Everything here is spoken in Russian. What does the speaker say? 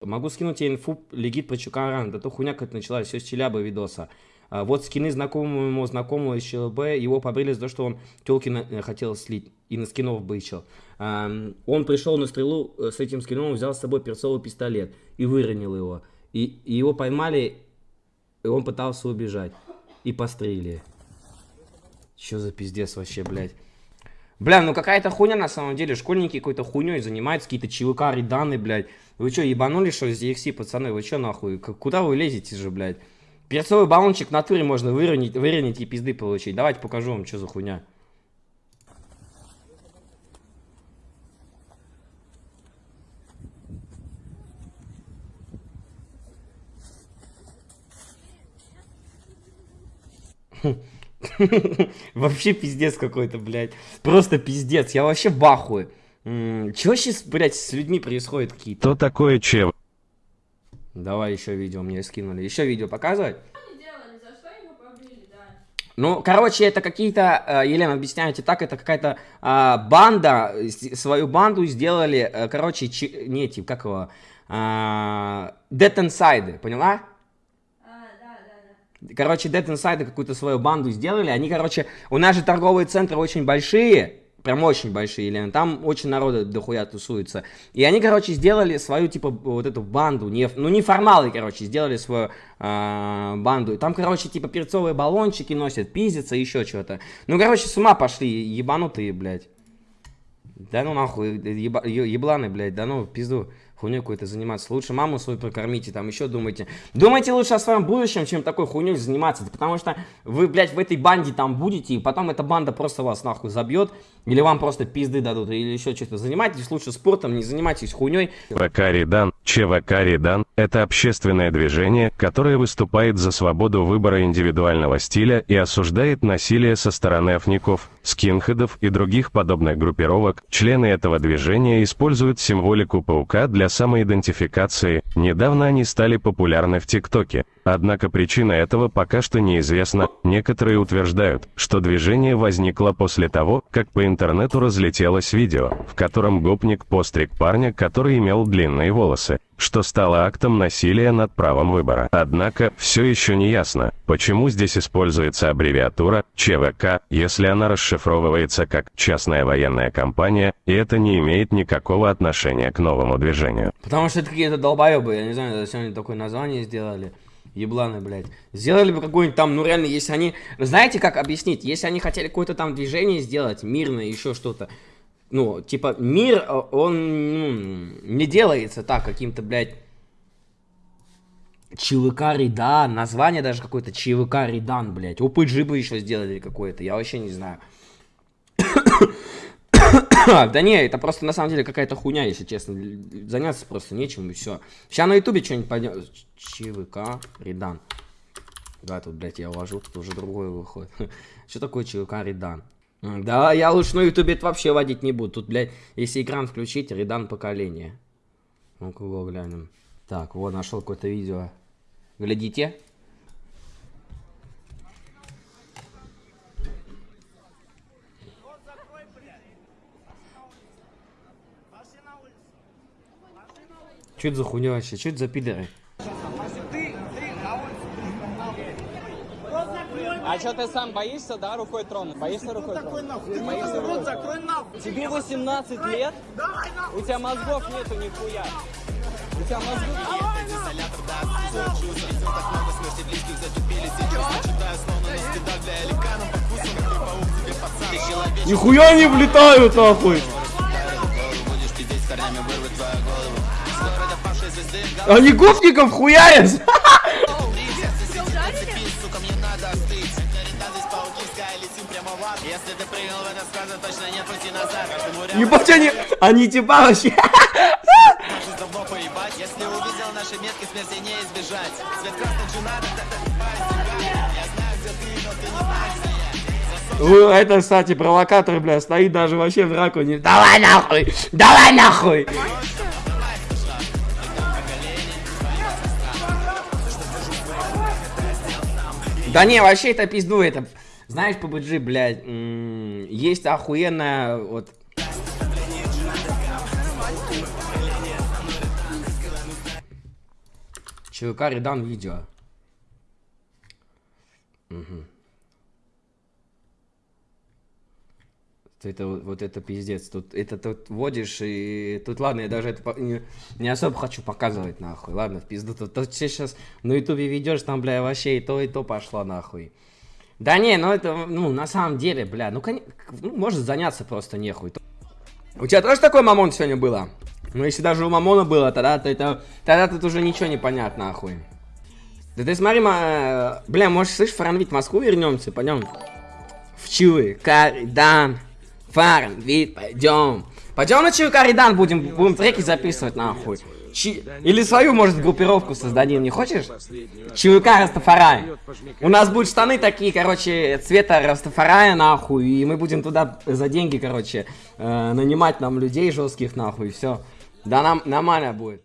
Могу скинуть тебе инфу Легит про Чукаран. Да то хуйня как началась, все с Челябы видоса. А, вот скины знакомому ему знакомого из ЧЛБ, его побрили за то, что он телки э, хотел слить и на скинов бычил. А, он пришел на стрелу э, с этим скином, взял с собой перцовый пистолет и выронил его. И, и его поймали, и он пытался убежать. И пострелили. Что за пиздец вообще, блядь. Бля, ну какая-то хуйня на самом деле. Школьники какой-то хуйней занимаются, какие-то ЧВК, реданы, блядь. Вы что, ебанули, что из DXC, пацаны? Вы что, нахуй? Куда вы лезете же, блядь? Перцовый баллончик в натуре можно выронить, выронить и пизды получить. Давайте покажу вам, что за хуйня. Вообще пиздец какой-то, блядь. Просто пиздец. Я вообще в ахуе. Чего сейчас, блядь, с людьми происходит какие-то? Что такое чев? Давай еще видео мне скинули. Еще видео показывать? Ну, короче, это какие-то, э, Елена, объясняете так, это какая-то а, банда, свою банду сделали, э, короче, чи, не эти, как его, а, Dead Inside, поняла? Короче, Dead Inside какую-то свою банду сделали. Они, короче, у нас же торговые центры очень большие. Прям очень большие, Елена. Там очень народа дохуя тусуется. И они, короче, сделали свою, типа, вот эту банду. Не, ну, не формалы, короче, сделали свою э, банду. Там, короче, типа, перцовые баллончики носят, пиздятся, еще что-то. Ну, короче, с ума пошли, ебанутые, блядь. Да ну нахуй, еба, ебланы, блядь, да ну, пизду хуйней какой-то заниматься. Лучше маму свою прокормите, там еще думайте. Думайте лучше о своем будущем, чем такой хуйней заниматься. Потому что вы, блядь, в этой банде там будете, и потом эта банда просто вас нахуй забьет, или вам просто пизды дадут, или еще что-то. Занимайтесь лучше спортом, не занимайтесь хуйней. ЧВК Редан – это общественное движение, которое выступает за свободу выбора индивидуального стиля и осуждает насилие со стороны афников, скинхедов и других подобных группировок. Члены этого движения используют символику паука для самоидентификации, недавно они стали популярны в ТикТоке. Однако причина этого пока что неизвестна. Некоторые утверждают, что движение возникло после того, как по интернету разлетелось видео, в котором гопник постриг парня, который имел длинные волосы, что стало актом насилия над правом выбора. Однако, все еще не ясно, почему здесь используется аббревиатура ЧВК, если она расшифровывается как «частная военная компания», и это не имеет никакого отношения к новому движению. Потому что это какие-то долбоебы, я не знаю, зачем они такое название сделали. Ебланы, блядь. Сделали бы какой-нибудь там, ну реально, если они... Знаете, как объяснить? Если они хотели какое-то там движение сделать, мирное, еще что-то. Ну, типа, мир, э, он ну, не делается так, каким-то, блядь... ЧВК Ридан, название даже какое-то ЧВК Ридан, блядь. ОПГ бы еще сделали какое-то, я вообще не знаю. да не, это просто на самом деле какая-то хуйня, если честно. Заняться просто нечем и все. Сейчас на ютубе что-нибудь пойдем. ЧВК Редан. Да, тут, блядь, я ввожу, тут уже другое выходит. Что такое ЧВК Редан? Да, я лучше на ютубе это вообще водить не буду. Тут, блядь, если экран включить, Редан поколение. Ну-ка, глянем. Так, вот, нашел какое-то видео. Глядите. Что это за хуйня вообще? Что за пидоры? А что ты сам боишься, да, рукой тронуть? Боишься рукой тронуть? Ты боишься рукой? Закрой нахуй. Тебе 18 лет? Давай нахуй. У тебя мозгов нету нихуя. У тебя мозгов нет. Нихуя не влетают нахуй! Они гопников хуярят! Ебать они, они типа вообще... Если увидел наши метки, смерти не избежать. Свет красный джина, это, кстати, провокатор, бля, стоит даже вообще в раку не... Давай нахуй! Давай нахуй! Да не, вообще это пизду, это... Знаешь, PUBG, блядь, есть охуенная, вот... ЧВК Редан видео. Мгм. Это вот, это пиздец. Тут это тут вводишь и тут ладно, я даже это по- не, не особо хочу показывать нахуй. Ладно, в пизду. Тут, тут сейчас на ютубе ведешь, там, бля, вообще и то, и то пошло нахуй. Да не, ну это, ну, на самом деле, бля, ну, ну может заняться просто нехуй. У тебя тоже такой мамон сегодня было? Ну, если даже у мамона было, тогда, то это, тогда тут уже ничего не понятно, нахуй. Да ты смотри, ма- бля, может, слышь, Фаранвит, в Москву вернемся, пойдем. В Чуи, Каридан, Фаранвит, пойдем. Пойдем на Чуи, Каридан, будем, будем треки записывать, нахуй. Чи- Или свою, может, группировку создадим, не хочешь? ЧВК Растафарай. У нас будут штаны такие, короче, цвета Растафарая, нахуй, и мы будем туда за деньги, короче, э, нанимать нам людей жестких, нахуй, и все. Да нам нормально будет.